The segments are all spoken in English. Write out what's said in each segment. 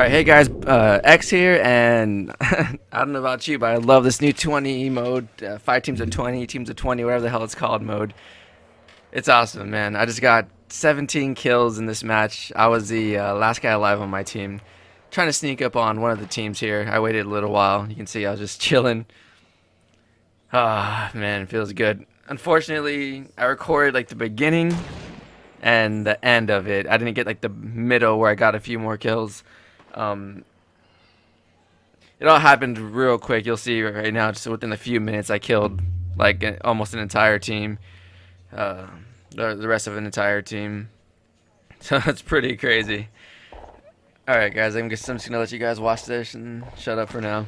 Alright, hey guys, uh, X here, and I don't know about you, but I love this new 20 mode, uh, 5 teams of 20, teams of 20, whatever the hell it's called mode. It's awesome, man. I just got 17 kills in this match. I was the uh, last guy alive on my team. Trying to sneak up on one of the teams here. I waited a little while. You can see I was just chilling. Ah, man, it feels good. Unfortunately, I recorded like the beginning and the end of it. I didn't get like the middle where I got a few more kills. Um, it all happened real quick. You'll see right now, just within a few minutes, I killed like almost an entire team. Uh, the, the rest of an entire team. So that's pretty crazy. Alright guys, I'm just, I'm just gonna let you guys watch this and shut up for now.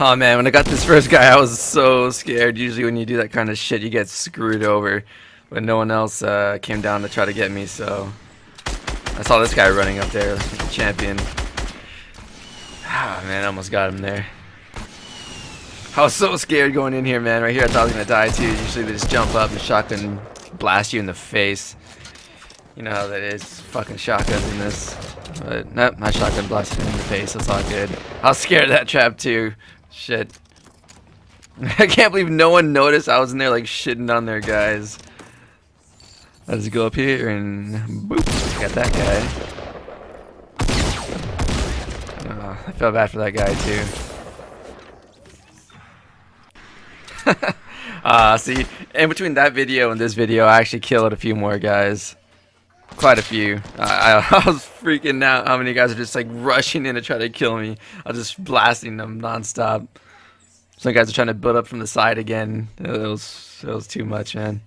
Oh man, when I got this first guy, I was so scared. Usually when you do that kind of shit, you get screwed over. But no one else uh, came down to try to get me, so... I saw this guy running up there like champion. Ah, oh, man, I almost got him there. I was so scared going in here, man. Right here, I thought I was going to die, too. Usually they just jump up and shotgun blast you in the face. You know how that is. Fucking shotguns in this. But, nope, my shotgun blasted him in the face. That's all good. I was scared of that trap, too. Shit. I can't believe no one noticed I was in there like shitting on their guys. Let's go up here and boop, got that guy. Oh, I felt bad for that guy too. uh, see, in between that video and this video, I actually killed a few more guys. Quite a few. I, I, was freaking out how many guys are just like rushing in to try to kill me. I was just blasting them nonstop. Some guys are trying to build up from the side again. It was, it was too much, man.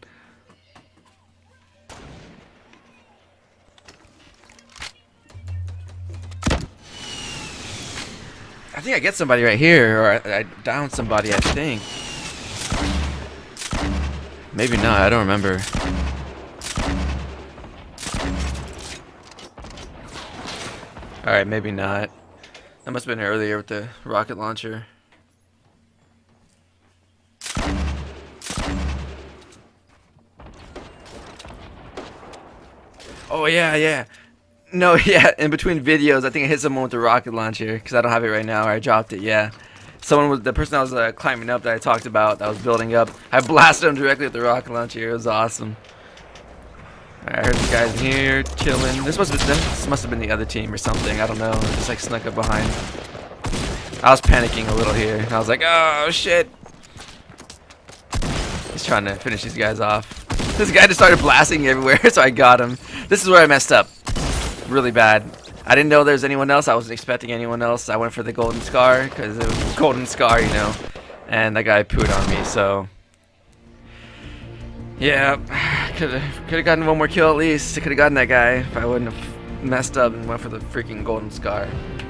I think I get somebody right here, or I, I down somebody, I think. Maybe not, I don't remember. Alright, maybe not. That must have been earlier with the rocket launcher. Oh yeah, yeah. No, yeah. In between videos, I think I hit someone with the rocket launcher because I don't have it right now. Or I dropped it. Yeah. Someone was the person I was uh, climbing up that I talked about that was building up. I blasted him directly with the rocket launcher. It was awesome. I heard the guys in here chilling. This must have been, this must have been the other team or something. I don't know. Just like snuck up behind. I was panicking a little here. I was like, oh shit. He's trying to finish these guys off. This guy just started blasting everywhere, so I got him. This is where I messed up. Really bad. I didn't know there was anyone else. I wasn't expecting anyone else. I went for the golden scar because it was golden scar, you know. And that guy pooed on me, so yeah, could have could have gotten one more kill at least. Could have gotten that guy if I wouldn't have messed up and went for the freaking golden scar.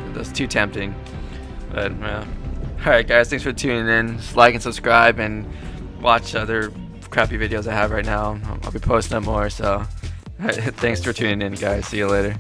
That was too tempting. But yeah. Alright guys, thanks for tuning in. Just like and subscribe and watch other crappy videos I have right now. I'll be posting more, so thanks for tuning in guys. See you later.